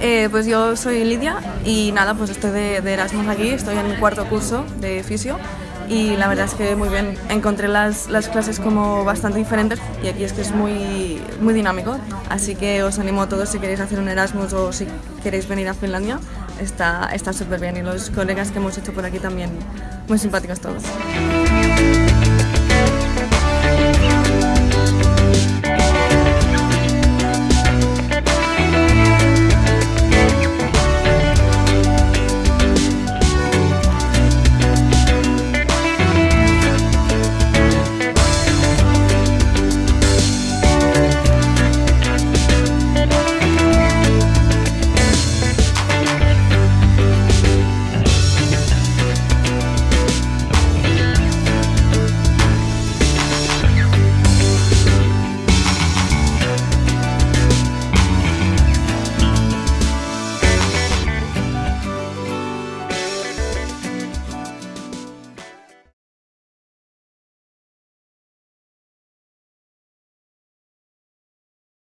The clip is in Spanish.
Eh, pues yo soy Lidia y nada, pues estoy de, de Erasmus aquí, estoy en el cuarto curso de fisio y la verdad es que muy bien, encontré las, las clases como bastante diferentes y aquí es que es muy, muy dinámico, así que os animo a todos si queréis hacer un Erasmus o si queréis venir a Finlandia, está súper bien y los colegas que hemos hecho por aquí también muy simpáticos todos.